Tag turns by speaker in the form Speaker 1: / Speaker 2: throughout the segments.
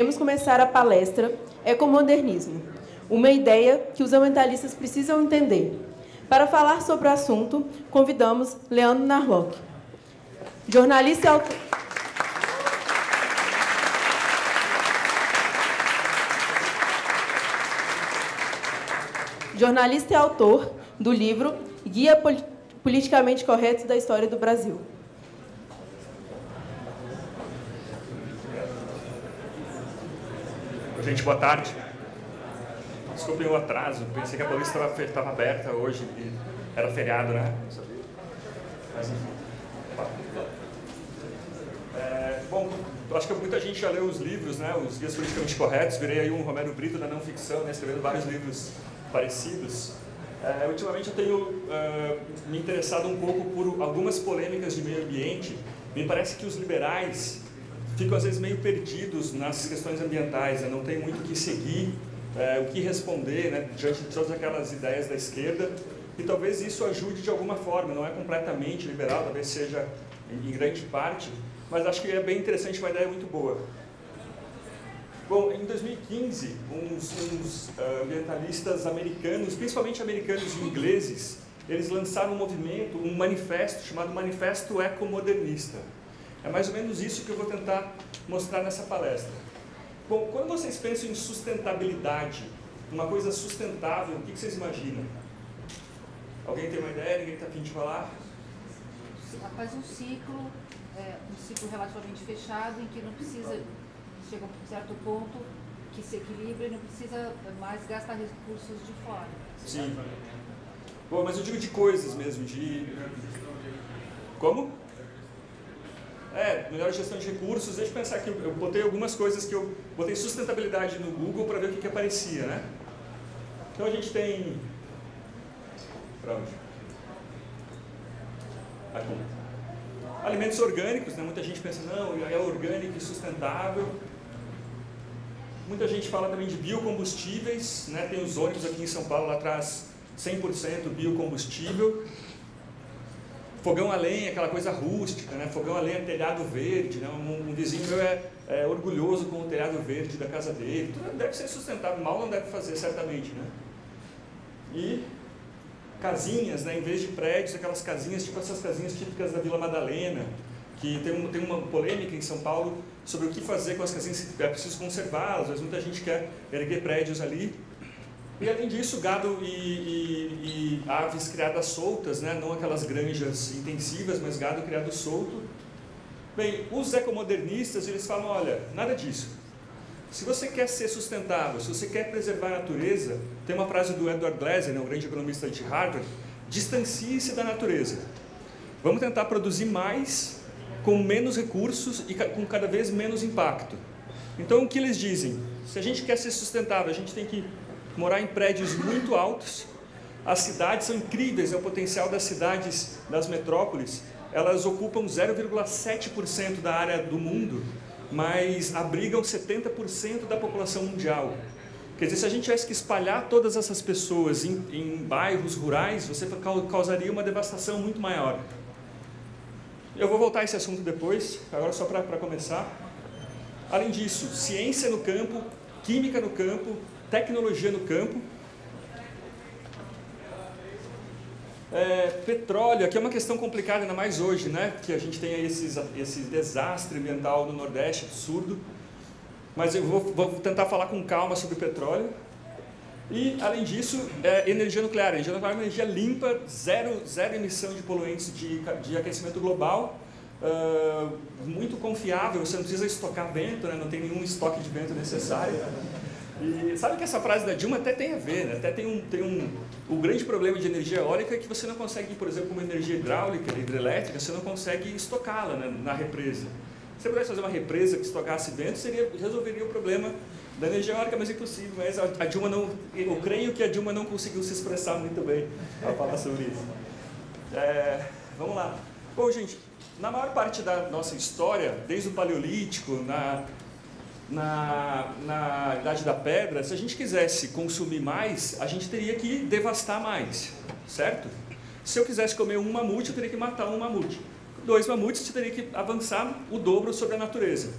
Speaker 1: Vamos começar a palestra Ecomodernismo, uma ideia que os ambientalistas precisam entender. Para falar sobre o assunto, convidamos Leandro Narlock, jornalista e autor... Jornalista e autor do livro Guia Politicamente Correto da História do Brasil.
Speaker 2: Gente, boa tarde. Desculpem o atraso, pensei que a polícia estava aberta hoje era feriado, né? Mas enfim. É, bom, acho que muita gente já leu os livros, né? Os Guias Politicamente Corretos. Virei aí um Romero Brito da não ficção, né? Escrevendo vários livros parecidos. É, ultimamente eu tenho uh, me interessado um pouco por algumas polêmicas de meio ambiente. Me parece que os liberais ficam às vezes meio perdidos nas questões ambientais, né? não tem muito o que seguir, é, o que responder né? diante de todas aquelas ideias da esquerda, e talvez isso ajude de alguma forma, não é completamente liberal, talvez seja em grande parte, mas acho que é bem interessante, uma ideia muito boa. Bom, em 2015, uns, uns uh, ambientalistas americanos, principalmente americanos e ingleses, eles lançaram um movimento, um manifesto chamado Manifesto Ecomodernista. É mais ou menos isso que eu vou tentar mostrar nessa palestra. Bom, quando vocês pensam em sustentabilidade, uma coisa sustentável, o que vocês imaginam? Alguém tem uma ideia? Ninguém está afim de falar?
Speaker 3: Faz um ciclo, é, um ciclo relativamente fechado, em que não precisa, chega a um certo ponto que se equilibra e não precisa mais gastar recursos de fora.
Speaker 2: Sim. Bom, mas eu digo de coisas mesmo, de... Como? É, melhor gestão de recursos. Deixa eu pensar aqui, eu botei algumas coisas que eu botei sustentabilidade no Google para ver o que, que aparecia, né? Então a gente tem... Para onde? Aqui. Alimentos orgânicos, né? muita gente pensa, não, é orgânico e sustentável. Muita gente fala também de biocombustíveis, né? tem os ônibus aqui em São Paulo, lá atrás, 100% biocombustível. Fogão a lenha, aquela coisa rústica, né? fogão a lenha, telhado verde. Né? Um, um vizinho meu é, é, orgulhoso com o telhado verde da casa dele. Tudo deve ser sustentável, mal não deve fazer, certamente. Né? E casinhas, né? em vez de prédios, aquelas casinhas, tipo essas casinhas típicas da Vila Madalena, que tem, um, tem uma polêmica em São Paulo sobre o que fazer com as casinhas, é preciso conservá-las, mas muita gente quer erguer prédios ali. E além disso, gado e, e, e, aves criadas soltas, né? não aquelas granjas intensivas, mas gado criado solto. Bem, os ecomodernistas, eles falam, olha, nada disso. Se você quer ser sustentável, se você quer preservar a natureza, tem uma frase do Edward Glaser, né, o grande economista de Harvard, distancie-se da natureza. Vamos tentar produzir mais, com menos recursos e com cada vez menos impacto. Então, o que eles dizem? Se a gente quer ser sustentável, a gente tem que morar em prédios muito altos. As cidades são incríveis, é o potencial das cidades, das metrópoles. Elas ocupam 0,7% da área do mundo, mas abrigam 70% da população mundial. Quer dizer, se a gente tivesse que espalhar todas essas pessoas em, em bairros rurais, você causaria uma devastação muito maior. Eu vou voltar a esse assunto depois, agora só para começar. Além disso, ciência no campo, química no campo, tecnologia no campo. É, petróleo, aqui é uma questão complicada, ainda mais hoje, né? que a gente tem esses, esse desastre ambiental no Nordeste absurdo. Mas eu vou, vou tentar falar com calma sobre petróleo. E, além disso, é, energia nuclear. Energia nuclear é uma energia limpa, zero, zero emissão de poluentes de, de aquecimento global, uh, muito confiável, você não precisa estocar vento, né? não tem nenhum estoque de vento necessário. E sabe que essa frase da Dilma até tem a ver, né? até tem um, tem um... O grande problema de energia eólica é que você não consegue, por exemplo, uma energia hidráulica, hidrelétrica, você não consegue estocá-la né, na represa. Se você pudesse fazer uma represa que estocasse vento, seria, resolveria o problema da energia eólica, mas é impossível. Mas a, a, Dilma não... Eu creio que a Dilma não conseguiu se expressar muito bem ao falar sobre isso. É, vamos lá. Bom, gente, na maior parte da nossa história, desde o Paleolítico, na na, na Idade da Pedra, se a gente quisesse consumir mais, a gente teria que devastar mais, certo? Se eu quisesse comer um mamute, eu teria que matar um mamute. Dois mamutes, eu teria que avançar o dobro sobre a natureza.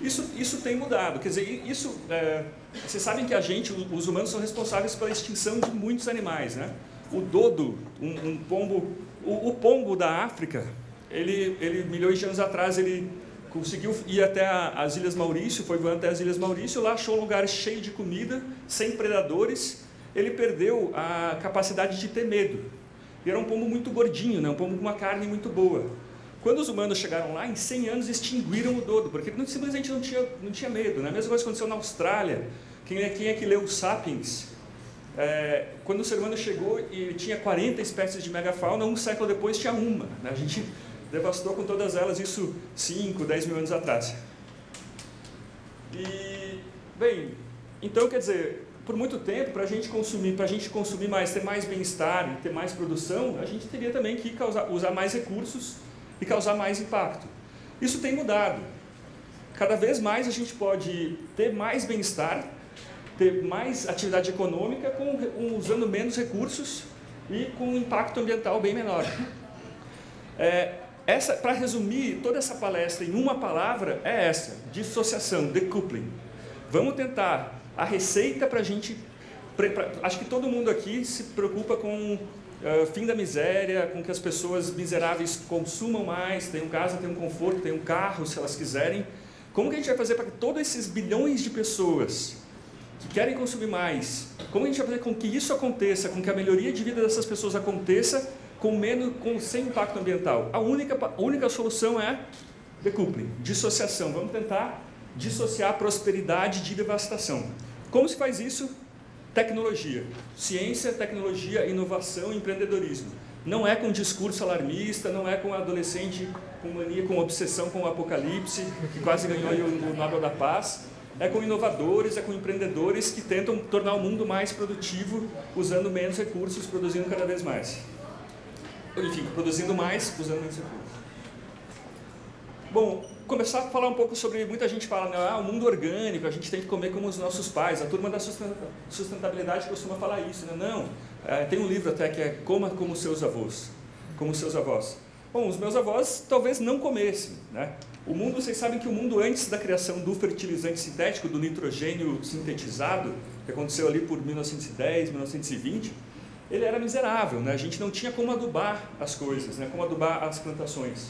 Speaker 2: Isso, isso tem mudado, quer dizer, isso, é, vocês sabem que a gente, os humanos, são responsáveis pela extinção de muitos animais, né? O dodo, um, um pombo, o, o, pombo da África, ele, ele, milhões de anos atrás, ele conseguiu ir até a, as Ilhas Maurício, foi voando até as Ilhas Maurício, lá achou um lugar cheio de comida, sem predadores, ele perdeu a capacidade de ter medo. Era um pombo muito gordinho, né? um pombo com uma carne muito boa. Quando os humanos chegaram lá, em 100 anos extinguiram o dodo, porque simplesmente não tinha, não tinha medo. Né? A mesma coisa aconteceu na Austrália. Quem é, quem é que leu o Sapiens? É, quando o ser humano chegou e tinha 40 espécies de megafauna, um século depois tinha uma. Né? A gente devastou com todas elas isso 5, 10 mil anos atrás. E, bem, então quer dizer, por muito tempo, para a gente consumir, para a gente consumir mais, ter mais bem-estar, ter mais produção, a gente teria também que causar, usar mais recursos e causar mais impacto. Isso tem mudado. Cada vez mais a gente pode ter mais bem-estar, ter mais atividade econômica com, usando menos recursos e com um impacto ambiental bem menor. É, essa, para resumir toda essa palestra em uma palavra, é essa, dissociação, decoupling. Vamos tentar a receita para a gente... Pra, acho que todo mundo aqui se preocupa com uh, fim da miséria, com que as pessoas miseráveis consumam mais, tenham casa, tenham conforto, tenham carro, se elas quiserem. Como que a gente vai fazer para que todos esses bilhões de pessoas que querem consumir mais, como a gente vai fazer com que isso aconteça, com que a melhoria de vida dessas pessoas aconteça com menos, com, sem impacto ambiental? A única, a única solução é decoupling, dissociação. Vamos tentar dissociar prosperidade de devastação. Como se faz isso? Tecnologia. Ciência, tecnologia, inovação e empreendedorismo. Não é com discurso alarmista, não é com adolescente com mania, com obsessão com o apocalipse, que quase ganhou o Nobel da Paz. É com inovadores, é com empreendedores que tentam tornar o mundo mais produtivo, usando menos recursos, produzindo cada vez mais. Enfim, produzindo mais, usando menos recursos. Bom, começar a falar um pouco sobre, muita gente fala, né, ah, o mundo orgânico, a gente tem que comer como os nossos pais, a turma da sustentabilidade costuma falar isso, né? não, é, tem um livro até que é Coma como seus avós, como seus avós. Bom, os meus avós talvez não comessem, né? O mundo, vocês sabem que o mundo antes da criação do fertilizante sintético, do nitrogênio sintetizado, que aconteceu ali por 1910, 1920, ele era miserável, né? A gente não tinha como adubar as coisas, né? Como adubar as plantações.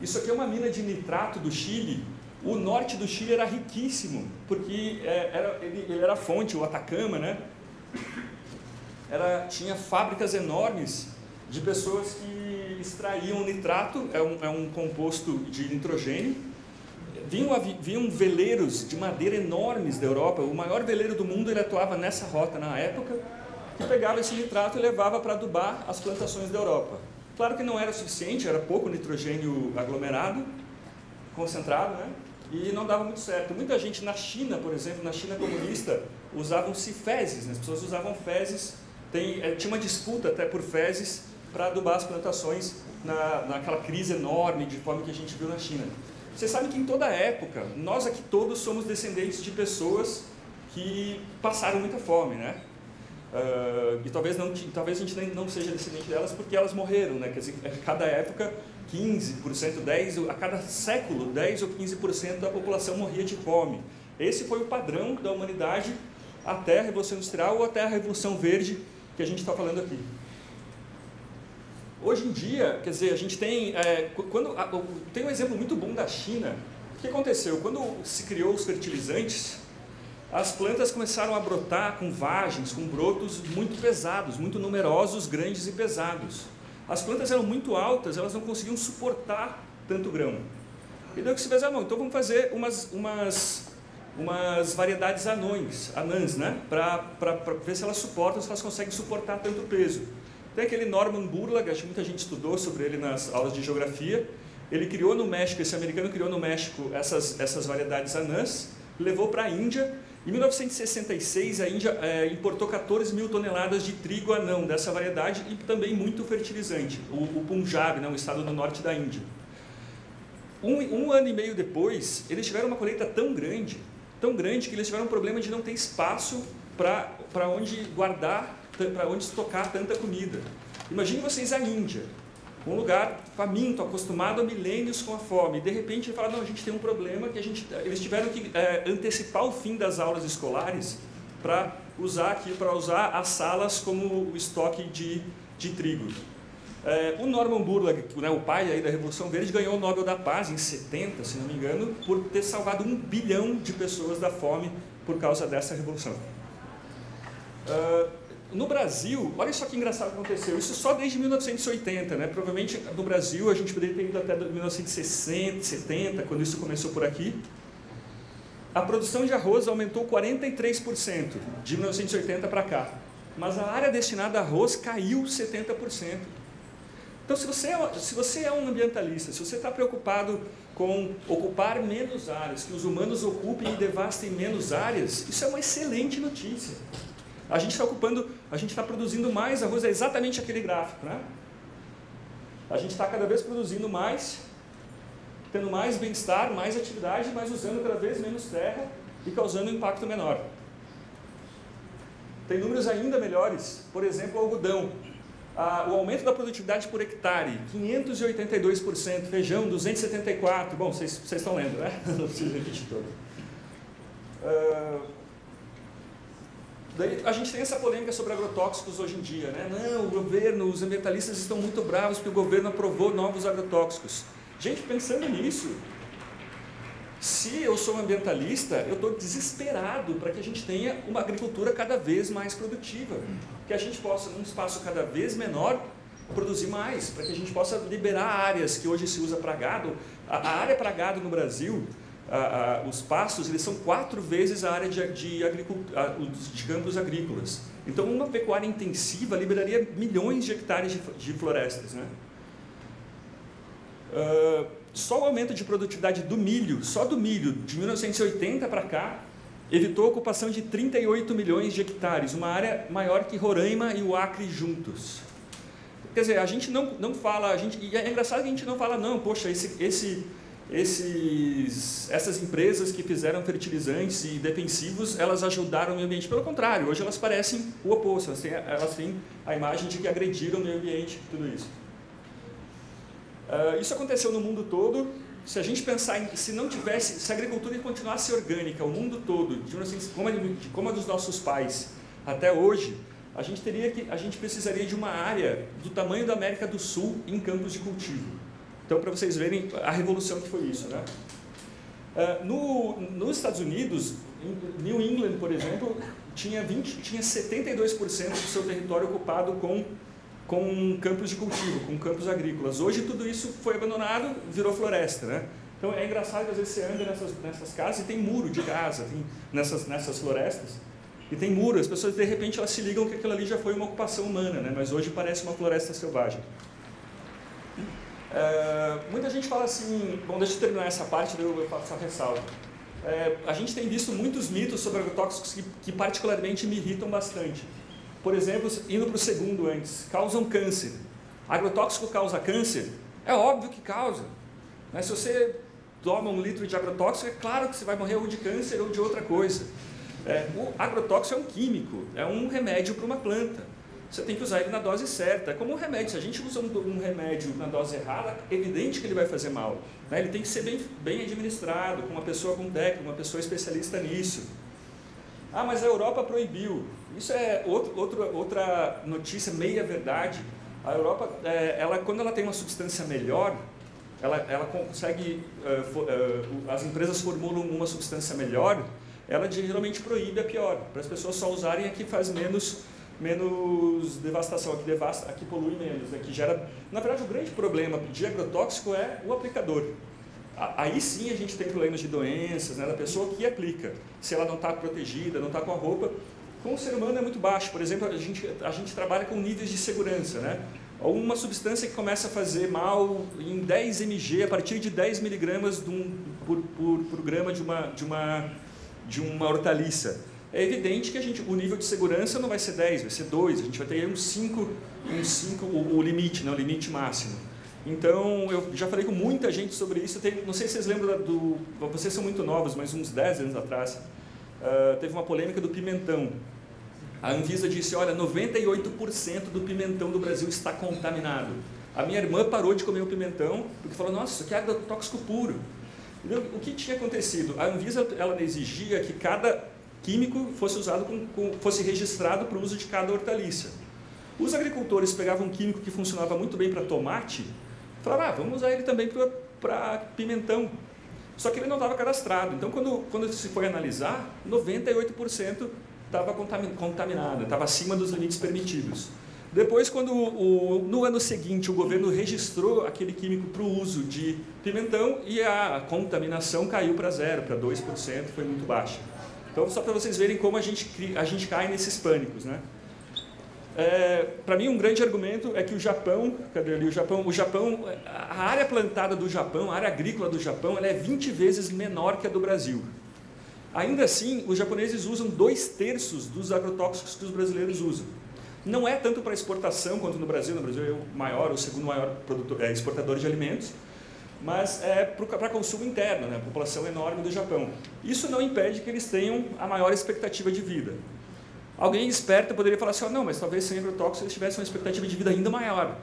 Speaker 2: Isso aqui é uma mina de nitrato do Chile. O norte do Chile era riquíssimo, porque é, era, ele, ele, era fonte, o Atacama, né? Era, tinha fábricas enormes de pessoas que extraíam nitrato, é um, é um composto de nitrogênio. Vinham, vinham veleiros de madeira enormes da Europa. O maior veleiro do mundo ele atuava nessa rota na época, pegava esse nitrato e levava para adubar as plantações da Europa. Claro que não era suficiente, era pouco nitrogênio aglomerado, concentrado, né? e não dava muito certo. Muita gente na China, por exemplo, na China comunista, usavam-se fezes, né? as pessoas usavam fezes, Tem, é, tinha uma disputa até por fezes para adubar as plantações na, naquela crise enorme de fome que a gente viu na China. Você sabe que em toda época, nós aqui todos somos descendentes de pessoas que passaram muita fome, né? Uh, e talvez, não, talvez a gente nem, não seja descendente delas porque elas morreram, né? Quer dizer, a cada época, 15%, 10%, a cada século, 10% ou 15% da população morria de fome. Esse foi o padrão da humanidade até a Revolução Industrial ou até a Revolução Verde que a gente está falando aqui. Hoje em dia, quer dizer, a gente tem, é, quando, tem um exemplo muito bom da China. O que aconteceu? Quando se criou os fertilizantes, as plantas começaram a brotar com vagens, com brotos muito pesados, muito numerosos, grandes e pesados. As plantas eram muito altas, elas não conseguiam suportar tanto grão. E daí o que se fez? Ah, não, então vamos fazer umas, umas, umas variedades anões, anãs, né? Para ver se elas suportam, se elas conseguem suportar tanto peso. Tem aquele Norman Burlag, acho que muita gente estudou sobre ele nas aulas de geografia. Ele criou no México, esse americano criou no México essas, essas variedades anãs, levou para a Índia em 1966, a Índia é, importou 14 mil toneladas de trigo anão dessa variedade e também muito fertilizante, o, o Punjab, né, um estado do norte da Índia. Um, um, ano e meio depois, eles tiveram uma colheita tão grande, tão grande, que eles tiveram um problema de não ter espaço para onde guardar, para onde estocar tanta comida. Imagine vocês a Índia, Um lugar faminto, acostumado há milênios com a fome. De repente ele fala, não, a gente tem um problema que a gente, eles tiveram que é, antecipar o fim das aulas escolares para usar aqui, para usar as salas como estoque de, de trigo. É, o Norman Burlag, né, o pai da Revolução Verde, ganhou o Nobel da Paz em 70, se não me engano, por ter salvado um bilhão de pessoas da fome por causa dessa revolução. Uh, no Brasil, olha só que engraçado que aconteceu, isso só desde 1980, né? provavelmente no Brasil a gente poderia ter ido até 1960, 70, quando isso começou por aqui. A produção de arroz aumentou 43% de 1980 para cá, mas a área destinada a arroz caiu 70%. Então, se você, é, se você é um ambientalista, se você está preocupado com ocupar menos áreas, que os humanos ocupem e devastem menos áreas, isso é uma excelente notícia. A gente está ocupando, a gente está produzindo mais arroz, é exatamente aquele gráfico, né? A gente está cada vez produzindo mais, tendo mais bem-estar, mais atividade, mas usando cada vez menos terra e causando um impacto menor. Tem números ainda melhores, por exemplo, o algodão ah, o aumento da produtividade por hectare, 582%, feijão, 274%, bom, vocês, estão lendo, né? Não preciso repetir todo. Ah, daí a gente tem essa polêmica sobre agrotóxicos hoje em dia, né? Não, o governo, os ambientalistas estão muito bravos porque o governo aprovou novos agrotóxicos. Gente, pensando nisso, se eu sou um ambientalista, eu estou desesperado para que a gente tenha uma agricultura cada vez mais produtiva. Que a gente possa, num espaço cada vez menor, produzir mais, para que a gente possa liberar áreas que hoje se usa para gado. A, área para gado no Brasil, a, a, os pastos, eles são quatro vezes a área de, de, de campos agrícolas. Então, uma pecuária intensiva liberaria milhões de hectares de, de florestas. Né? Uh, só o aumento de produtividade do milho, só do milho, de 1980 para cá, evitou a ocupação de 38 milhões de hectares, uma área maior que Roraima e o Acre juntos. Quer dizer, a gente não, não fala, a gente, e é engraçado que a gente não fala, não, poxa, esse, esse, esses, essas empresas que fizeram fertilizantes e defensivos, elas ajudaram o meio ambiente. Pelo contrário, hoje elas parecem o oposto, elas têm, elas têm a imagem de que agrediram o meio ambiente, tudo isso. Uh, isso aconteceu no mundo todo. Se a gente pensar em, se não tivesse, se a agricultura continuasse orgânica, o mundo todo, de, como, a, como a dos nossos pais, até hoje, a gente teria que, a gente precisaria de uma área do tamanho da América do Sul em campos de cultivo. Então, para vocês verem a revolução que foi isso, né? Uh, no, nos Estados Unidos, New England, por exemplo, tinha, 20, tinha 72% do seu território ocupado com com campos de cultivo, com campos agrícolas. Hoje tudo isso foi abandonado, virou floresta, né? Então é engraçado que às vezes você anda nessas, nessas casas e tem muro de casa, tem, nessas, nessas florestas, e tem muro, as pessoas de repente elas se ligam que aquilo ali já foi uma ocupação humana, né? mas hoje parece uma floresta selvagem. É, muita gente fala assim, bom, deixa eu terminar essa parte, daí eu faço essa ressalva. É, a gente tem visto muitos mitos sobre agrotóxicos que, que particularmente me irritam bastante. Por exemplo, indo para o segundo antes, causam câncer. Agrotóxico causa câncer? É óbvio que causa. Mas se você toma um litro de agrotóxico, é claro que você vai morrer ou de câncer ou de outra coisa. É, o agrotóxico é um químico, é um remédio para uma planta. Você tem que usar ele na dose certa. É como um remédio. Se a gente usa um, um remédio na dose errada, é evidente que ele vai fazer mal. Né? Ele tem que ser bem, bem administrado, com uma pessoa com técnica, uma pessoa especialista nisso. Ah, mas a Europa proibiu. Isso é outro, outro, outra notícia meia-verdade. A Europa, é, ela, quando ela tem uma substância melhor, ela, ela consegue, uh, for, uh, as empresas formulam uma substância melhor, ela geralmente proíbe a pior, para as pessoas só usarem a que faz menos, menos devastação, a que, devasta, a que polui menos, a que gera... Na verdade, o grande problema de agrotóxico é o aplicador. Aí sim a gente tem problemas de doenças, né, da pessoa que aplica. Se ela não está protegida, não está com a roupa, com o ser humano é muito baixo. Por exemplo, a gente, a gente trabalha com níveis de segurança. Né? Uma substância que começa a fazer mal em 10 mg, a partir de 10 miligramas um, por, por, por grama de uma, de, uma, de uma hortaliça. É evidente que a gente, o nível de segurança não vai ser 10, vai ser 2, a gente vai ter uns 5, um 5 o, o limite, né, o limite máximo. Então, eu já falei com muita gente sobre isso. Não sei se vocês lembram do... Vocês são muito novos, mas uns 10 anos atrás, uh, teve uma polêmica do pimentão. A Anvisa disse, olha, 98% do pimentão do Brasil está contaminado. A minha irmã parou de comer o pimentão porque falou, nossa, isso aqui é agrotóxico puro. O que tinha acontecido? A Anvisa ela exigia que cada químico fosse usado com, com, fosse registrado para o uso de cada hortaliça. Os agricultores pegavam um químico que funcionava muito bem para tomate, falavam, ah, vamos usar ele também para pimentão. Só que ele não estava cadastrado. Então, quando, quando se foi analisar, 98% estava contaminado, estava acima dos limites permitidos. Depois, quando o, no ano seguinte o governo registrou aquele químico para o uso de pimentão e a contaminação caiu para zero, para 2%, foi muito baixa. Então, só para vocês verem como a gente, a gente cai nesses pânicos. Né? É, para mim, um grande argumento é que o Japão, cadê ali o Japão? O Japão, a área plantada do Japão, a área agrícola do Japão, ela é 20 vezes menor que a do Brasil. Ainda assim, os japoneses usam dois terços dos agrotóxicos que os brasileiros usam. Não é tanto para exportação quanto no Brasil, no Brasil é o maior, o segundo maior produtor, é, exportador de alimentos, mas é para consumo interno, né? a população enorme do Japão. Isso não impede que eles tenham a maior expectativa de vida. Alguém esperto poderia falar assim, oh, não, mas talvez sem agrotóxicos eles tivessem uma expectativa de vida ainda maior.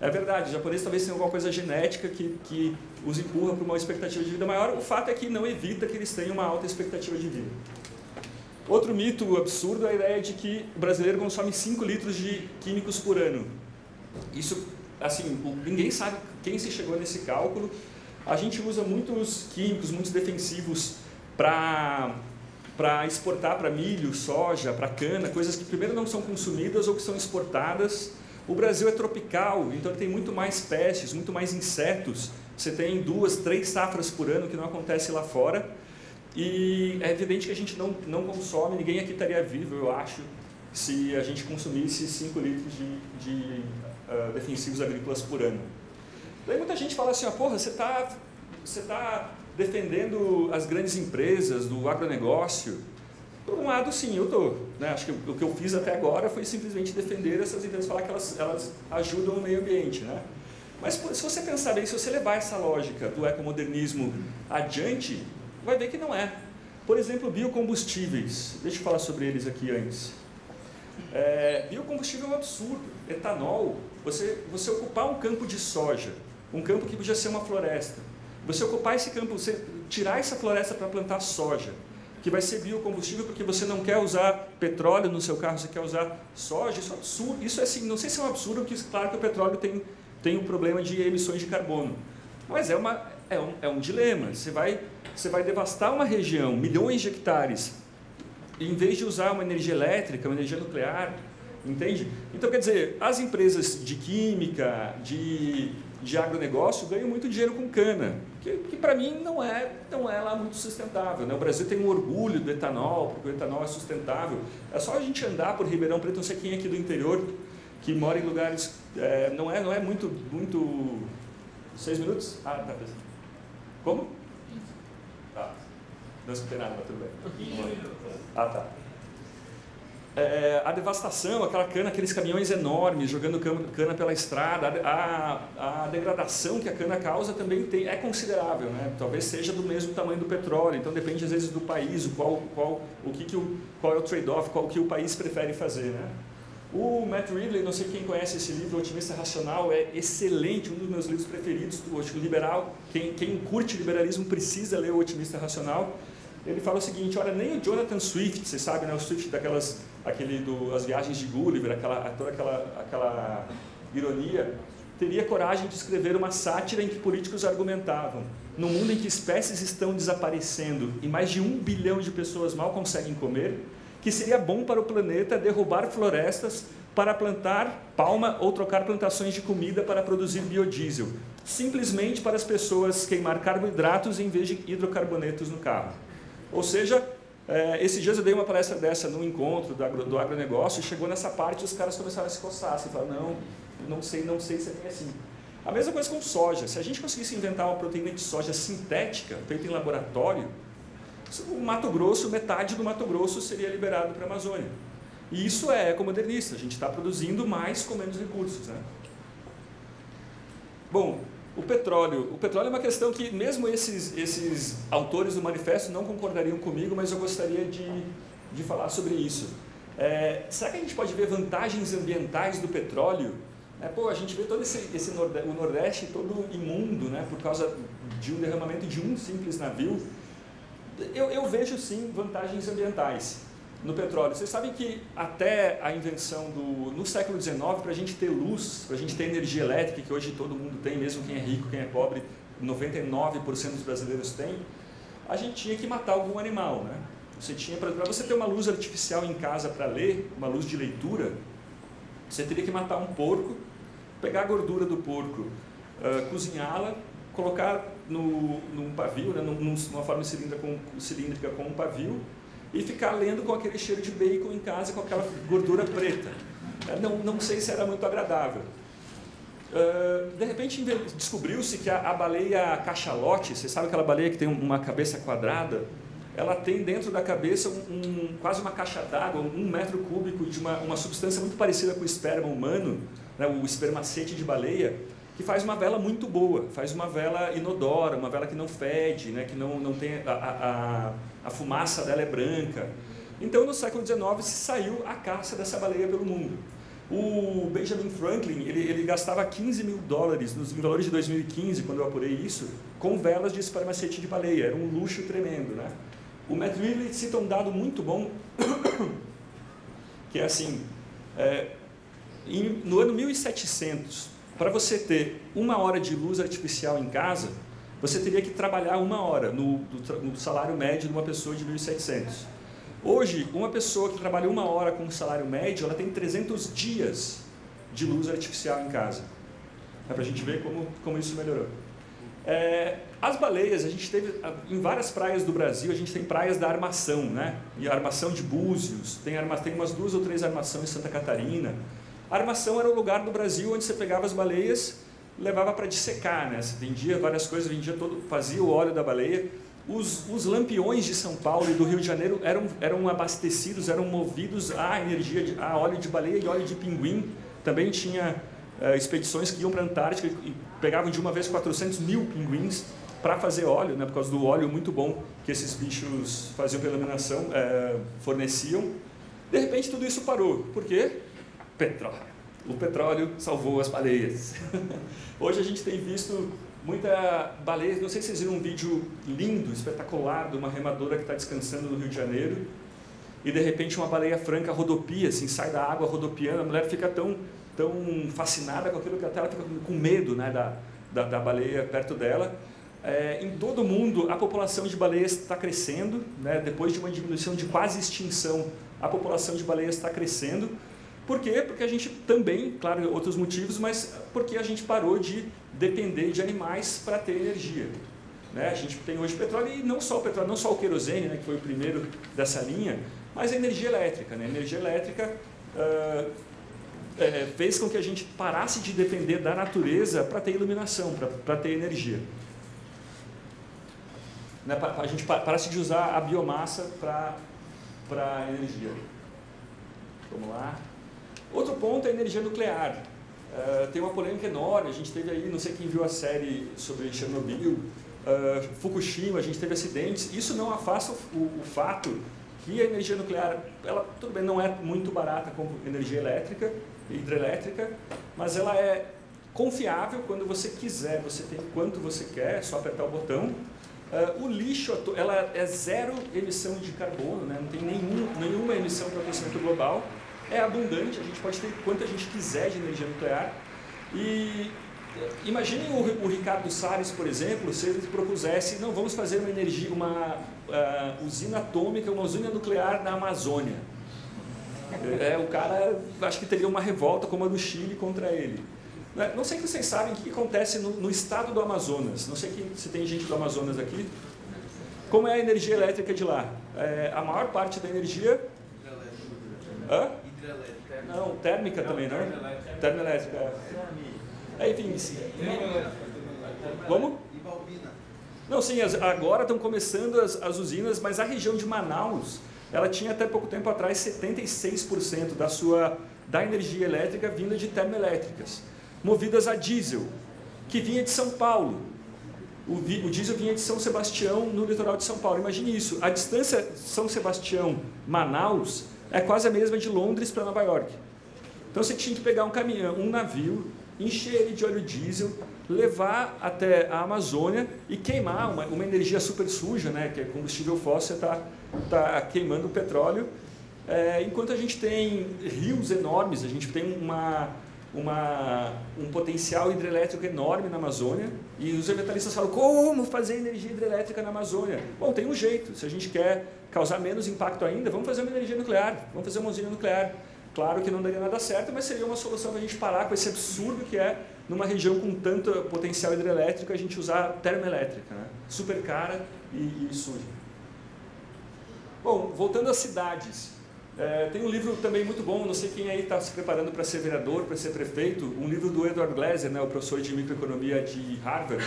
Speaker 2: É verdade, os japoneses talvez tenham alguma coisa genética que, que os empurra para uma expectativa de vida maior, o fato é que não evita que eles tenham uma alta expectativa de vida. Outro mito absurdo é a ideia de que o brasileiro consome 5 litros de químicos por ano. Isso, assim, ninguém sabe quem se chegou nesse cálculo. A gente usa muitos químicos, muitos defensivos para para exportar para milho, soja, para cana, coisas que primeiro não são consumidas ou que são exportadas. O Brasil é tropical, então tem muito mais espécies, muito mais insetos. Você tem duas, três safras por ano que não acontece lá fora. E é evidente que a gente não, não consome, ninguém aqui estaria vivo, eu acho, se a gente consumisse 5 litros de, de uh, defensivos agrícolas por ano. Daí muita gente fala assim, ah, porra, você está você tá defendendo as grandes empresas do agronegócio. Por um lado, sim, eu estou. Né? Acho que o que eu fiz até agora foi simplesmente defender essas empresas, falar que elas, elas ajudam o meio ambiente. Né? Mas se você pensar bem, se você levar essa lógica do ecomodernismo adiante, vai ver que não é. Por exemplo, biocombustíveis. Deixa eu falar sobre eles aqui antes. É, biocombustível é um absurdo. Etanol, você, você ocupar um campo de soja, um campo que podia ser uma floresta, você ocupar esse campo, você tirar essa floresta para plantar soja, que vai ser biocombustível porque você não quer usar petróleo no seu carro, você quer usar soja, isso é absurdo. Isso é assim, não sei se é um absurdo, porque claro que o petróleo tem, tem um problema de emissões de carbono. Mas é, uma, é, um, é um dilema. Você vai, você vai devastar uma região, milhões de hectares, em vez de usar uma energia elétrica, uma energia nuclear, entende? Então, quer dizer, as empresas de química, de, de agronegócio ganham muito dinheiro com cana, que, que para mim não é, não é lá muito sustentável. Né? O Brasil tem um orgulho do etanol, porque o etanol é sustentável. É só a gente andar por Ribeirão Preto, não sei quem é aqui do interior, que mora em lugares, é, não, é, não é muito, muito... Seis minutos? Ah, tá. Como? Tá. Não escutei nada, mas tudo bem. Ah, tá. É, a devastação, aquela cana, aqueles caminhões enormes jogando cana pela estrada, a, a, degradação que a cana causa também tem, é considerável, né? talvez seja do mesmo tamanho do petróleo, então depende às vezes do país, qual, qual, o que que o, qual é o trade-off, qual que o país prefere fazer. Né? O Matt Ridley, não sei quem conhece esse livro, Otimista Racional, é excelente, um dos meus livros preferidos, o liberal, quem, quem curte liberalismo precisa ler O Otimista Racional. Ele fala o seguinte, olha, nem o Jonathan Swift, você sabe, né, o Swift daquelas, aquele do, as viagens de Gulliver, aquela, toda aquela, aquela ironia, teria coragem de escrever uma sátira em que políticos argumentavam, no mundo em que espécies estão desaparecendo e mais de um bilhão de pessoas mal conseguem comer, que seria bom para o planeta derrubar florestas para plantar palma ou trocar plantações de comida para produzir biodiesel, simplesmente para as pessoas queimar carboidratos em vez de hidrocarbonetos no carro. Ou seja, é, esses dias eu dei uma palestra dessa num encontro do, agro, do agronegócio e chegou nessa parte e os caras começaram a se coçar, assim, falaram, não, não sei, não sei se é assim. A mesma coisa com soja, se a gente conseguisse inventar uma proteína de soja sintética, feita em laboratório, o Mato Grosso, metade do Mato Grosso seria liberado para a Amazônia. E isso é ecomodernista, a gente está produzindo mais com menos recursos. Né? Bom, o petróleo. O petróleo é uma questão que mesmo esses, esses autores do manifesto não concordariam comigo, mas eu gostaria de, de falar sobre isso. É, será que a gente pode ver vantagens ambientais do petróleo É, pô, a gente vê todo esse, esse nordeste, o Nordeste todo imundo, né, por causa de um derramamento de um simples navio. Eu, eu vejo sim vantagens ambientais no petróleo. Vocês sabem que até a invenção do... no século XIX, para a gente ter luz, para a gente ter energia elétrica, que hoje todo mundo tem, mesmo quem é rico, quem é pobre, 99% dos brasileiros tem, a gente tinha que matar algum animal, né? Você tinha, para você ter uma luz artificial em casa para ler, uma luz de leitura, você teria que matar um porco, pegar a gordura do porco, uh, cozinhá-la, colocar no, num pavio, né, numa forma cilíndrica com, cilíndrica com um pavio, e ficar lendo com aquele cheiro de bacon em casa, com aquela gordura preta. É, não, não sei se era muito agradável. Uh, de repente descobriu-se que a, a, baleia cachalote, você sabe aquela baleia que tem uma cabeça quadrada? Ela tem dentro da cabeça um, um quase uma caixa d'água, um metro cúbico de uma, uma substância muito parecida com o esperma humano, né, o espermacete de baleia, que faz uma vela muito boa, faz uma vela inodora, uma vela que não fede, né, que não, não tem a, a, a fumaça dela é branca. Então, no século XIX, se saiu a caça dessa baleia pelo mundo. O Benjamin Franklin, ele, ele gastava 15 mil dólares, nos valores de 2015, quando eu apurei isso, com velas de espermacete de baleia. Era um luxo tremendo, né? O Matt Ridley cita um dado muito bom, que é assim, é, em, no ano 1700, para você ter uma hora de luz artificial em casa, você teria que trabalhar uma hora no, no salário médio de uma pessoa de 1.700. Hoje, uma pessoa que trabalha uma hora com um salário médio, ela tem 300 dias de luz artificial em casa. É para a gente ver como, como isso melhorou. É, as baleias, a gente teve, em várias praias do Brasil, a gente tem praias da armação, né? E armação de Búzios, tem, arma, tem umas duas ou três armações em Santa Catarina. A armação era o lugar do Brasil onde você pegava as baleias, levava para dissecar, né? Você vendia várias coisas, vendia todo, fazia o óleo da baleia. Os, os lampiões de São Paulo e do Rio de Janeiro eram, eram abastecidos, eram movidos a energia, de, a óleo de baleia e óleo de pinguim. Também tinha é, expedições que iam para a Antártica e pegavam de uma vez 400 mil pinguins para fazer óleo, né, por causa do óleo muito bom que esses bichos faziam pela iluminação, é, forneciam. De repente tudo isso parou. Por quê? Petróleo. O petróleo salvou as baleias. Hoje a gente tem visto muita baleia, não sei se vocês viram um vídeo lindo, espetacular, de uma remadora que está descansando no Rio de Janeiro, e de repente uma baleia franca rodopia, assim, sai da água rodopiando, a mulher fica tão tão fascinada com aquilo que até ela fica com medo né, da, da, da baleia perto dela. É, em todo o mundo, a população de baleias está crescendo, né, depois de uma diminuição de quase extinção, a população de baleias está crescendo. Por quê? Porque a gente também, claro, outros motivos, mas porque a gente parou de depender de animais para ter energia. Né? A gente tem hoje petróleo e não só o petróleo, não só o querosene, né, que foi o primeiro dessa linha, mas a energia elétrica. Né? A energia elétrica uh, é, fez com que a gente parasse de depender da natureza para ter iluminação, para ter energia. Né, a gente parasse de usar a biomassa para energia. Vamos lá. Outro ponto é a energia nuclear. Uh, tem uma polêmica enorme, a gente teve aí, não sei quem viu a série sobre Chernobyl, uh, Fukushima, a gente teve acidentes. Isso não afasta o, o, fato que a energia nuclear, ela tudo bem, não é muito barata como energia elétrica, hidrelétrica, mas ela é confiável quando você quiser, você tem quanto você quer, é só apertar o botão. Uh, o lixo, ela é zero emissão de carbono, né? não tem nenhum, nenhuma emissão para o aquecimento global, é abundante, a gente pode ter quanto a gente quiser de energia nuclear. E imaginem o, o Ricardo Salles, por exemplo, se ele propusesse, não, vamos fazer uma energia, uma uh, usina atômica, uma usina nuclear na Amazônia. É, o cara, acho que teria uma revolta como a do Chile contra ele. Né, não sei se vocês sabem o que acontece no, no estado do Amazonas. Não sei se tem gente do Amazonas aqui. Como é a energia elétrica de lá? É, a maior parte da energia... Hã? Não, térmica também, não? Termoelétrica. É, enfim, sim. Como? Não, sim, agora estão começando as, as usinas, mas a região de Manaus ela tinha até pouco tempo atrás 76% da sua da energia elétrica vinda de termoelétricas, movidas a diesel, que vinha de São Paulo. O, o diesel vinha de São Sebastião, no litoral de São Paulo. Imagine isso, a distância São Sebastião-Manaus é quase a mesma de Londres para Nova York. Então você tinha que pegar um caminhão, um navio, encher ele de óleo diesel, levar até a Amazônia e queimar uma, uma energia super suja, né, que é combustível fóssil, está tá queimando o petróleo, é, enquanto a gente tem rios enormes, a gente tem uma, uma, um potencial hidrelétrico enorme na Amazônia e os ambientalistas falam, como fazer energia hidrelétrica na Amazônia? Bom, tem um jeito, se a gente quer causar menos impacto ainda, vamos fazer uma energia nuclear, vamos fazer uma usina nuclear. Claro que não daria nada certo, mas seria uma solução para a gente parar com esse absurdo que é, numa região com tanto potencial hidrelétrico, a gente usar termoelétrica, né? super cara e, e suja. Bom, voltando às cidades. É, tem um livro também muito bom, não sei quem aí está se preparando para ser vereador, para ser prefeito, um livro do Edward Glaser, né, o professor de microeconomia de Harvard,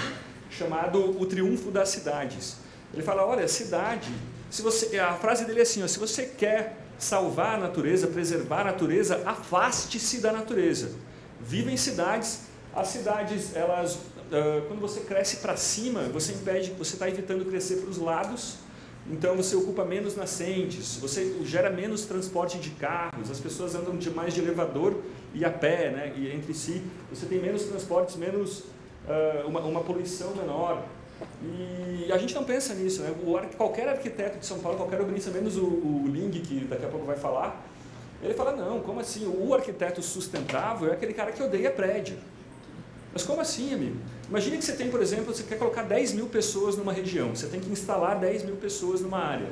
Speaker 2: chamado O Triunfo das Cidades. Ele fala, olha, cidade, se você, a frase dele é assim, ó, se você quer salvar a natureza, preservar a natureza, afaste-se da natureza. Viva em cidades, as cidades, elas, uh, quando você cresce para cima, você impede, você está evitando crescer para os lados, então você ocupa menos nascentes, você gera menos transporte de carros, as pessoas andam de mais de elevador e a pé, né, e entre si, você tem menos transportes, menos uh, uma, uma poluição menor. E a gente não pensa nisso, né? O, qualquer arquiteto de São Paulo, qualquer urbanista, menos o, o Ling, que daqui a pouco vai falar, ele fala, não, como assim? O arquiteto sustentável é aquele cara que odeia prédio. Mas como assim, amigo? Imagine que você tem, por exemplo, você quer colocar 10 mil pessoas numa região, você tem que instalar 10 mil pessoas numa área.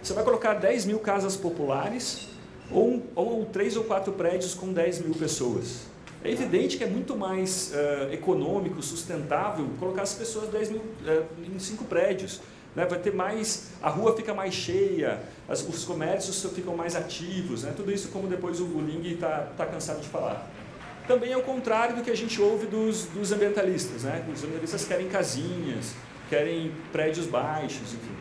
Speaker 2: Você vai colocar 10 mil casas populares ou, ou 3 ou 4 prédios com 10 mil pessoas. É evidente que é muito mais uh, econômico, sustentável, colocar as pessoas 10 mil, uh, em 5 prédios. Né? Vai ter mais, a rua fica mais cheia, as, os comércios ficam mais ativos, né? tudo isso como depois o Ling está tá cansado de falar também é o contrário do que a gente ouve dos, dos ambientalistas. Né? Os ambientalistas querem casinhas, querem prédios baixos, enfim.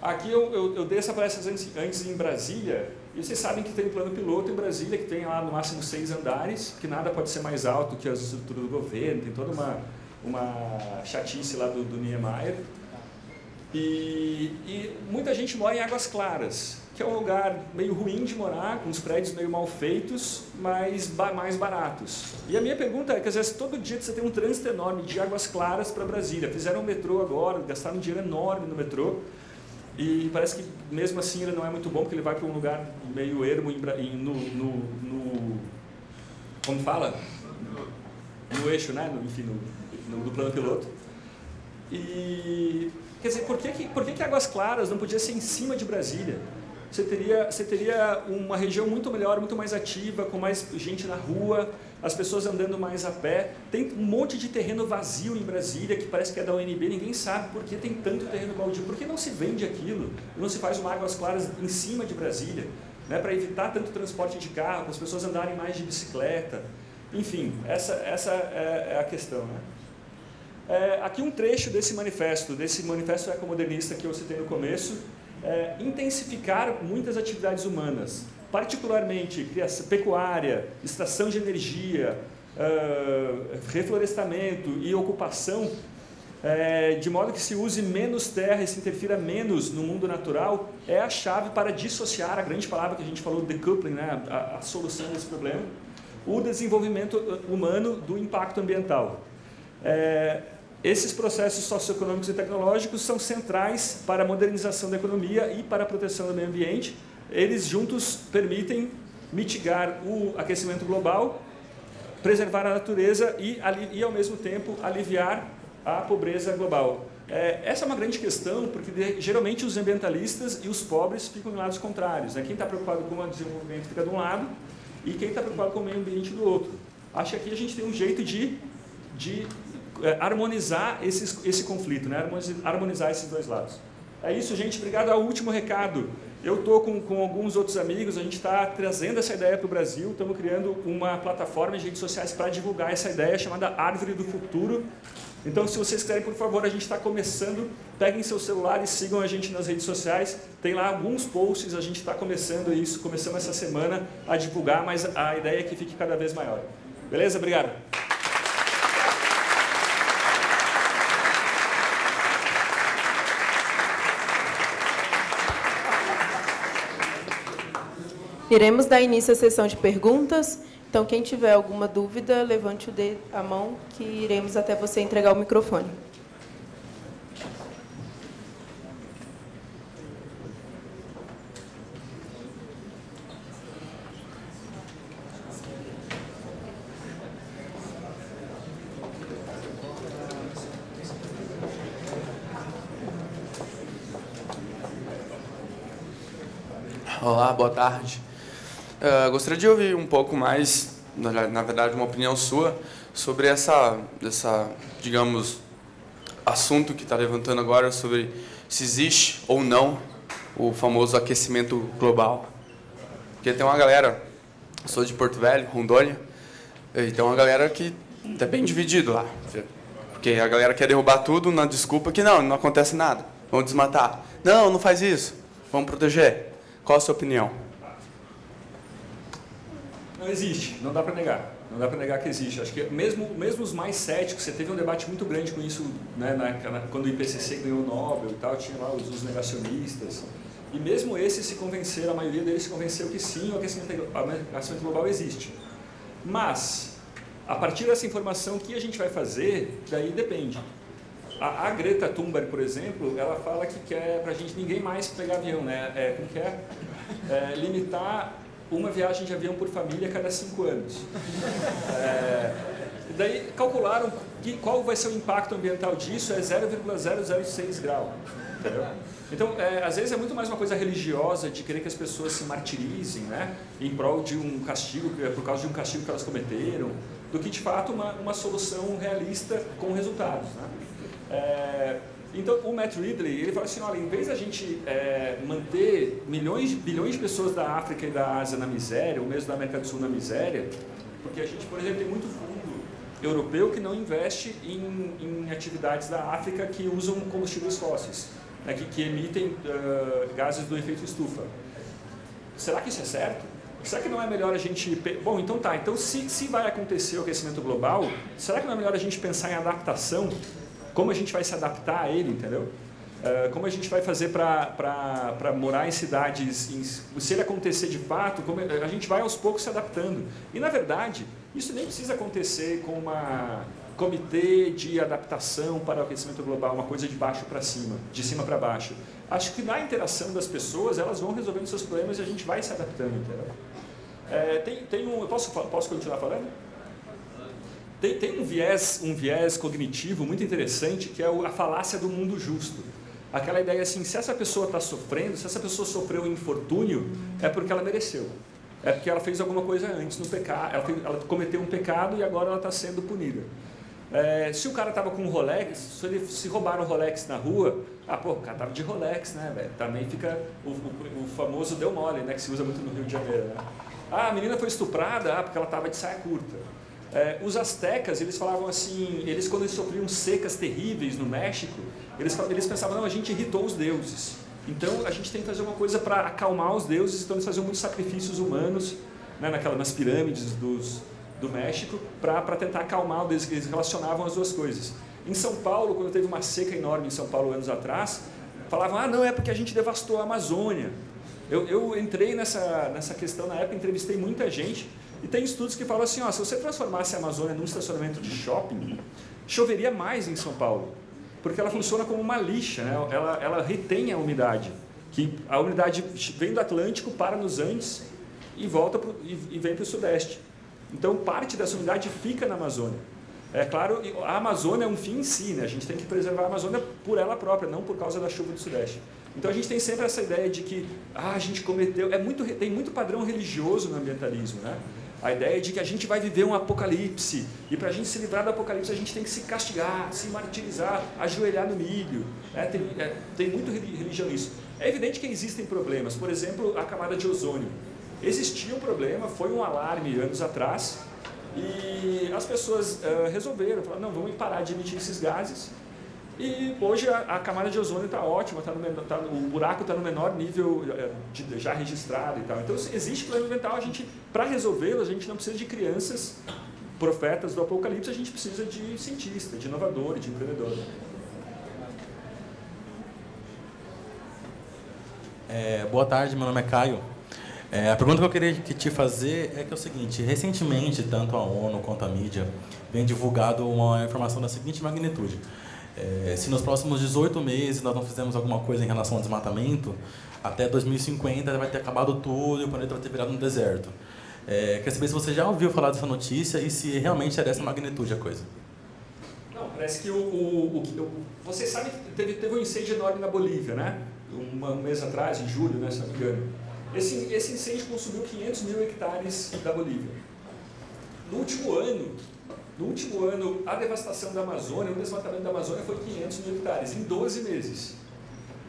Speaker 2: Aqui eu, eu, eu dei essa palestra antes, antes, em Brasília, e vocês sabem que tem um plano piloto em Brasília, que tem lá no máximo seis andares, que nada pode ser mais alto que as estruturas do governo, tem toda uma, uma chatice lá do, do Niemeyer. E, e muita gente mora em Águas Claras, que é um lugar meio ruim de morar, com os prédios meio mal feitos, mas ba mais baratos. E a minha pergunta é que às vezes todo dia você tem um trânsito enorme de Águas Claras para Brasília. Fizeram um metrô agora, gastaram um dinheiro enorme no metrô, e parece que mesmo assim ele não é muito bom, porque ele vai para um lugar meio ermo em, no, no, no, como fala? No eixo, né? No, enfim, no, no, no plano piloto. E, quer dizer, por que, que, por que, que Águas Claras não podia ser em cima de Brasília? Você teria, você teria uma região muito melhor, muito mais ativa, com mais gente na rua, as pessoas andando mais a pé. Tem um monte de terreno vazio em Brasília, que parece que é da UNB, ninguém sabe por que tem tanto terreno baldio. Por que não se vende aquilo? Não se faz uma Águas Claras em cima de Brasília? Né, para evitar tanto transporte de carro, para as pessoas andarem mais de bicicleta. Enfim, essa, essa é, é a questão. Né? É, aqui um trecho desse manifesto, desse manifesto ecomodernista que eu citei no começo, é, intensificar muitas atividades humanas, particularmente criação, pecuária, extração de energia, uh, reflorestamento e ocupação, é, de modo que se use menos terra e se interfira menos no mundo natural, é a chave para dissociar, a grande palavra que a gente falou, decoupling, né, a, a solução desse problema, o desenvolvimento humano do impacto ambiental. É, esses processos socioeconômicos e tecnológicos são centrais para a modernização da economia e para a proteção do meio ambiente. Eles juntos permitem mitigar o aquecimento global, preservar a natureza e, e ao mesmo tempo, aliviar a pobreza global. É, essa é uma grande questão, porque geralmente os ambientalistas e os pobres ficam em lados contrários. Né? Quem está preocupado com o desenvolvimento fica de um lado e quem está preocupado com o meio ambiente do outro. Acho que aqui a gente tem um jeito de, de harmonizar esses, esse conflito, né? harmonizar esses dois lados. É isso, gente. Obrigado. Ao último recado. Eu estou com, com alguns outros amigos, a gente está trazendo essa ideia para o Brasil, estamos criando uma plataforma de redes sociais para divulgar essa ideia chamada Árvore do Futuro. Então, se vocês quiserem, por favor, a gente está começando, peguem seu celular e sigam a gente nas redes sociais. Tem lá alguns posts, a gente está começando isso, começamos essa semana a divulgar, mas a ideia é que fique cada vez maior. Beleza? Obrigado.
Speaker 1: Iremos dar início à sessão de perguntas. Então, quem tiver alguma dúvida, levante dedo, a mão, que iremos até você entregar o microfone.
Speaker 4: Olá, boa tarde. Uh, gostaria de ouvir um pouco mais, na, na, verdade, uma opinião sua sobre essa, essa digamos, assunto que está levantando agora sobre se existe ou não o famoso aquecimento global. Porque tem uma galera, sou de Porto Velho, Rondônia, e tem uma galera que está bem dividido lá. Porque a galera quer derrubar tudo na desculpa que não, não acontece nada. Vamos desmatar. Não, não faz isso. Vamos proteger. Qual a sua opinião?
Speaker 2: Existe, não dá para negar. Não dá para negar que existe. Acho que mesmo, mesmo os mais céticos, você teve um debate muito grande com isso né, na, quando o IPCC ganhou o Nobel e tal, tinha lá os, os, negacionistas. E mesmo esses se convenceram, a maioria deles se convenceu que sim, o aquecimento, o aquecimento global existe. Mas, a partir dessa informação, o que a gente vai fazer, daí depende. A, a, Greta Thunberg, por exemplo, ela fala que quer para a gente ninguém mais pegar avião, né? É, como que é? é? Limitar uma viagem de avião por família a cada cinco anos. É, daí calcularam que, qual vai ser o impacto ambiental disso, é 0,006 grau. Entendeu? Então, é, às vezes é muito mais uma coisa religiosa de querer que as pessoas se martirizem, né? Em prol de um castigo, por causa de um castigo que elas cometeram, do que de fato uma, uma solução realista com resultados, né? É, então, o Matt Ridley, ele fala assim, olha, em vez da gente é, manter milhões, bilhões de pessoas da África e da Ásia na miséria, ou mesmo da América do Sul na miséria, porque a gente, por exemplo, tem muito fundo europeu que não investe em, em atividades da África que usam combustíveis fósseis, né, que, que, emitem uh, gases do efeito estufa. Será que isso é certo? Será que não é melhor a gente... Bom, então tá, então se, se vai acontecer o aquecimento global, será que não é melhor a gente pensar em adaptação como a gente vai se adaptar a ele, entendeu? Uh, como a gente vai fazer para morar em cidades, em, se ele acontecer de fato, como, a gente vai aos poucos se adaptando. E, na verdade, isso nem precisa acontecer com uma comitê de adaptação para o aquecimento global, uma coisa de baixo para cima, de cima para baixo. Acho que na interação das pessoas, elas vão resolvendo seus problemas e a gente vai se adaptando, entendeu? É, tem, tem um, posso, posso continuar falando? Tem, tem um, viés, um viés cognitivo muito interessante que é a falácia do mundo justo. Aquela ideia assim, se essa pessoa está sofrendo, se essa pessoa sofreu um infortúnio, é porque ela mereceu. É porque ela fez alguma coisa antes no pecado, ela, ela cometeu um pecado e agora ela está sendo punida. É, se o cara estava com um Rolex, se, ele, se roubaram um Rolex na rua, ah, pô, o cara estava de Rolex, né? Também fica o, o, o, famoso deu mole, né, que se usa muito no Rio de Janeiro, né? Ah, a menina foi estuprada, ah, porque ela estava de saia curta. É, os astecas, eles falavam assim, eles quando eles sofriam secas terríveis no México, eles, eles pensavam, não, a gente irritou os deuses. Então a gente tem que fazer uma coisa para acalmar os deuses, então eles faziam muitos sacrifícios humanos né, naquela, nas pirâmides dos, do México para tentar acalmar os deuses, eles relacionavam as duas coisas. Em São Paulo, quando teve uma seca enorme em São Paulo anos atrás, falavam, ah não, é porque a gente devastou a Amazônia. Eu, eu entrei nessa, nessa questão na época, entrevistei muita gente, e tem estudos que falam assim, ó, se você transformasse a Amazônia num estacionamento de shopping, choveria mais em São Paulo, porque ela funciona como uma lixa, né? ela, ela retém a umidade, que a umidade vem do Atlântico, para nos Andes e volta pro, e, e vem para o Sudeste. Então parte dessa umidade fica na Amazônia. É claro, a Amazônia é um fim em si, né? a gente tem que preservar a Amazônia por ela própria, não por causa da chuva do Sudeste. Então a gente tem sempre essa ideia de que ah, a gente cometeu, é muito, tem muito padrão religioso no ambientalismo, né? A ideia de que a gente vai viver um apocalipse e para a gente se livrar do apocalipse a gente tem que se castigar, se martirizar, ajoelhar no milho. É, tem, é, tem muito religião nisso. É evidente que existem problemas, por exemplo, a camada de ozônio. Existia um problema, foi um alarme anos atrás e as pessoas uh, resolveram, falaram, não, vamos parar de emitir esses gases e hoje a, a camada de ozônio está ótima, tá no, tá, o buraco está no menor nível é, de, já registrado e tal. Então existe problema ambiental, a gente, para resolvê-lo, a gente não precisa de crianças profetas do apocalipse, a gente precisa de cientista, de inovador, de empreendedor.
Speaker 5: É, boa tarde, meu nome é Caio. É, a pergunta que eu queria te fazer é que é o seguinte, recentemente, tanto a ONU quanto a mídia vem divulgado uma informação da seguinte magnitude. É, se nos próximos 18 meses nós não fizermos alguma coisa em relação ao desmatamento, até 2050 vai ter acabado tudo e o planeta vai ter virado um deserto. É, quer saber se você já ouviu falar dessa notícia e se realmente é dessa magnitude a coisa.
Speaker 2: Não, parece que o... o, o você sabe que teve, teve um incêndio enorme na Bolívia, né? Um, um mês atrás, em julho, né, se não me engano. Esse, esse incêndio consumiu 500 mil hectares da Bolívia. No último ano, no último ano, a devastação da Amazônia, o desmatamento da Amazônia foi 500 mil hectares, em 12 meses.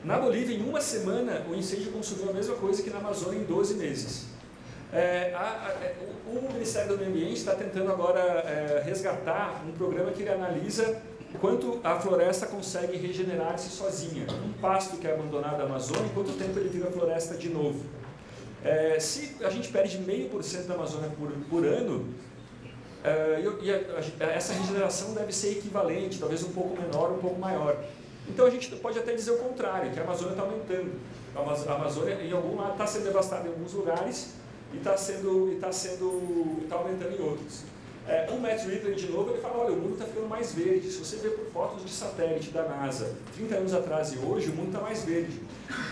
Speaker 2: Na Bolívia, em uma semana, o incêndio consumiu a mesma coisa que na Amazônia em 12 meses. É, a, a, é, o Ministério do Meio Ambiente está tentando agora é, resgatar um programa que ele analisa quanto a floresta consegue regenerar-se sozinha. Um pasto que é abandonado na Amazônia, quanto tempo ele vira floresta de novo. É, se a gente perde meio por cento da Amazônia por, por ano, e a, a, essa regeneração deve ser equivalente, talvez um pouco menor, um pouco maior. Então a gente pode até dizer o contrário, que a Amazônia está aumentando. A Amazônia, em algum lado, está sendo devastada em alguns lugares e está sendo, está sendo, está aumentando em outros. É, o Matt Ridley, de novo, ele fala, olha, o mundo está ficando mais verde. Se você ver por fotos de satélite da NASA, 30 anos atrás e hoje, o mundo está mais verde.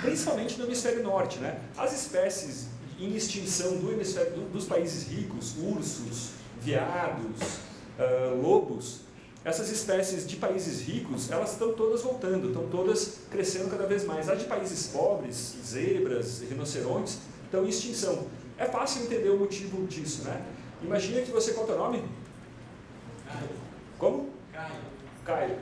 Speaker 2: Principalmente no hemisfério norte. Né? As espécies em extinção do hemisfério, do, dos países ricos, ursos, veados, uh, lobos, essas espécies de países ricos, elas estão todas voltando, estão todas crescendo cada vez mais. As de países pobres, zebras, rinocerontes, estão em extinção. É fácil entender o motivo disso, né? Imagina que você, qual é o nome? Caio. Como?
Speaker 6: Caio.
Speaker 2: Caio.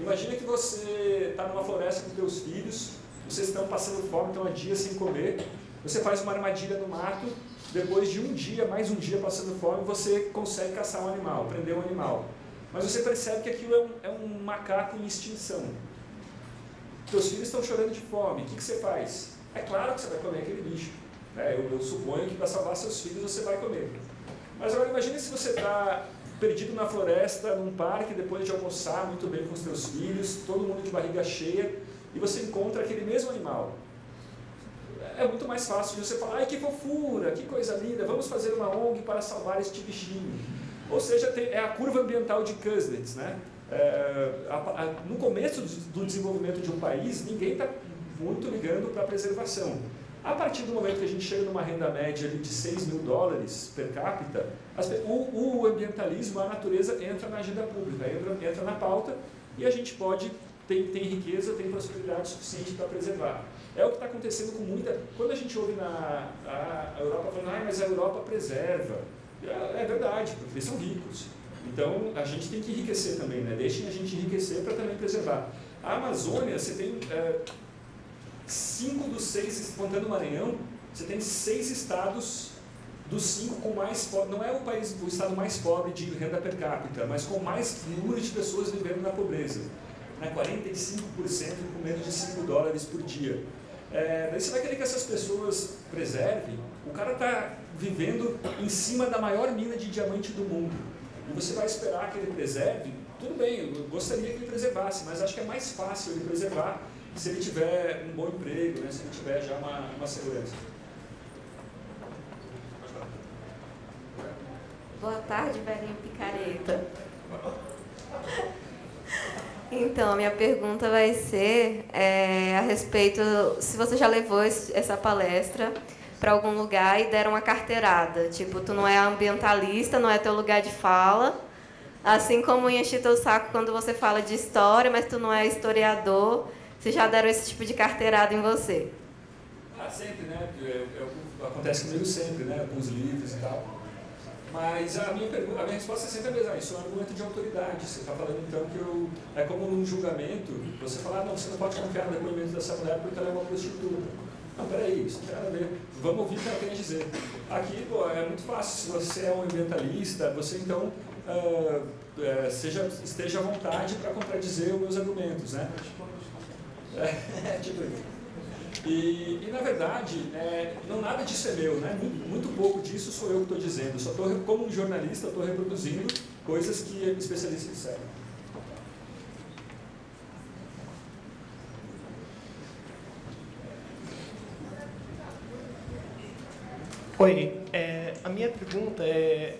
Speaker 2: Imagina que você está numa floresta com seus filhos, vocês estão passando fome, estão há dias sem comer, você faz uma armadilha no mato, depois de um dia, mais um dia passando fome, você consegue caçar um animal, prender um animal. Mas você percebe que aquilo é um, é um macaco em extinção. Seus filhos estão chorando de fome, o que, que você faz? É claro que você vai comer aquele bicho. Né? Eu, eu suponho que para salvar seus filhos você vai comer. Mas agora imagine se você está perdido na floresta, num parque, depois de almoçar muito bem com os seus filhos, todo mundo de barriga cheia, e você encontra aquele mesmo animal. É muito mais fácil de você falar, ai que fofura, que coisa linda, vamos fazer uma ONG para salvar este bichinho. Ou seja, tem, é a curva ambiental de Kuznets. Né? É, a, a, no começo do desenvolvimento de um país, ninguém está muito ligando para a preservação. A partir do momento que a gente chega numa renda média de 6 mil dólares per capita, as, o, o, ambientalismo, a natureza entra na agenda pública, entra, entra na pauta e a gente pode, tem, tem riqueza, tem prosperidade suficiente para preservar. É o que está acontecendo com muita... Quando a gente ouve na a, Europa falando, ah, mas a Europa preserva. É, é verdade, porque eles são ricos. Então, a gente tem que enriquecer também, né? Deixem a gente enriquecer para também preservar. A Amazônia, você tem... É, cinco dos seis, contando o Maranhão, você tem seis estados dos cinco com mais não é o país o estado mais pobre de renda per capita, mas com mais número de pessoas vivendo na pobreza, né? 45% com menos de 5 dólares por dia. É, daí você vai querer que essas pessoas preservem, o cara está vivendo em cima da maior mina de diamante do mundo, e você vai esperar que ele preserve, tudo bem, eu gostaria que ele preservasse, mas acho que é mais fácil ele preservar se ele tiver um bom emprego, né, se ele tiver já uma, uma segurança.
Speaker 7: Boa tarde, velhinho picareta. Então, a minha pergunta vai ser é, a respeito, se você já levou esse, essa palestra para algum lugar e deram uma carteirada, tipo, tu não é ambientalista, não é teu lugar de fala, assim como enche teu saco quando você fala de história, mas tu não é historiador, se já deram esse tipo de carteirada em você?
Speaker 2: Ah, sempre, né? É, é, acontece comigo sempre, né? Com os livros e tal. Mas a minha, pergunta, a minha resposta é sempre a mesma, isso é um argumento de autoridade. Você está falando então que eu, é como num julgamento, você falar, ah, não, você não pode confiar no depoimento dessa mulher porque ela é uma prostituta. Não, peraí, isso não tem nada a ver. Vamos ouvir o que ela tem a dizer. Aqui, pô, é muito fácil. Se você é um ambientalista, você então uh, uh, seja, esteja à vontade para contradizer os meus argumentos, né? É, tipo e, e, na verdade, é, não nada disso é meu, né? muito, muito pouco disso sou eu que estou dizendo. Só tô, como um jornalista, estou reproduzindo coisas que especialistas disseram.
Speaker 6: Oi, é, a minha pergunta é,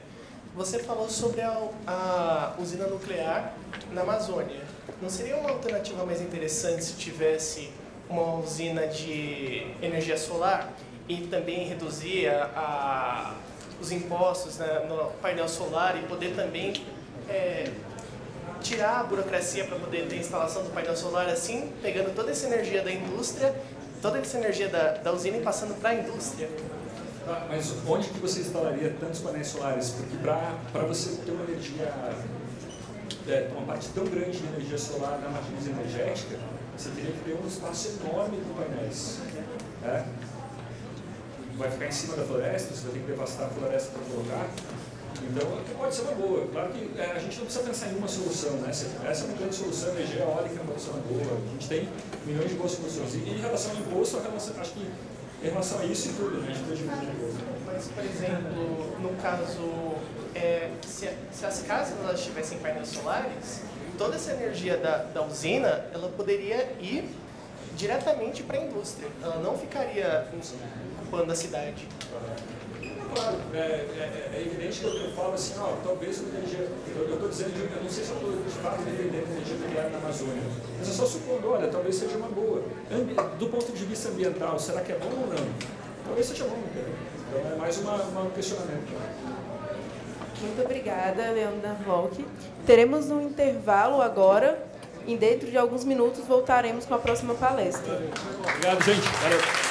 Speaker 6: você falou sobre a, a usina nuclear na Amazônia. Não seria uma alternativa mais interessante se tivesse uma usina de energia solar e também reduzir a, a, os impostos né, no painel solar e poder também é, tirar a burocracia para poder ter a instalação do painel solar assim, pegando toda essa energia da indústria, toda essa energia da, da usina e passando para a indústria?
Speaker 2: Mas onde que você instalaria tantos painéis solares? Porque para você ter uma energia, é, uma parte tão grande de energia solar na matriz energética, você teria que ter um espaço enorme de painéis. Né? Vai ficar em cima da floresta, você vai ter que devastar a floresta para colocar. Então, pode ser uma boa. Claro que é, a gente não precisa pensar em uma solução, né? Essa é uma grande solução, a energia eólica é uma solução boa. A gente tem milhões de boas soluções. E em relação ao imposto, acho que em relação a isso e tudo, né?
Speaker 6: Mas, por exemplo, no caso, é, se, se, as casas elas tivessem painéis solares, toda essa energia da, da usina, ela poderia ir diretamente para a indústria. Ela não ficaria ocupando a cidade.
Speaker 2: Claro, é, é, é, evidente que eu, falo assim, talvez a energia, eu estou dizendo, eu não sei se eu estou de fato defendendo a energia nuclear na Amazônia, mas é só supondo, olha, talvez seja uma boa. Do ponto de vista ambiental, será que é bom ou não? Talvez seja bom? Então é mais uma, um questionamento.
Speaker 1: Muito obrigada, Leandra Volk. Teremos um intervalo agora e dentro de alguns minutos voltaremos com a próxima palestra.
Speaker 2: Obrigado, gente. Valeu.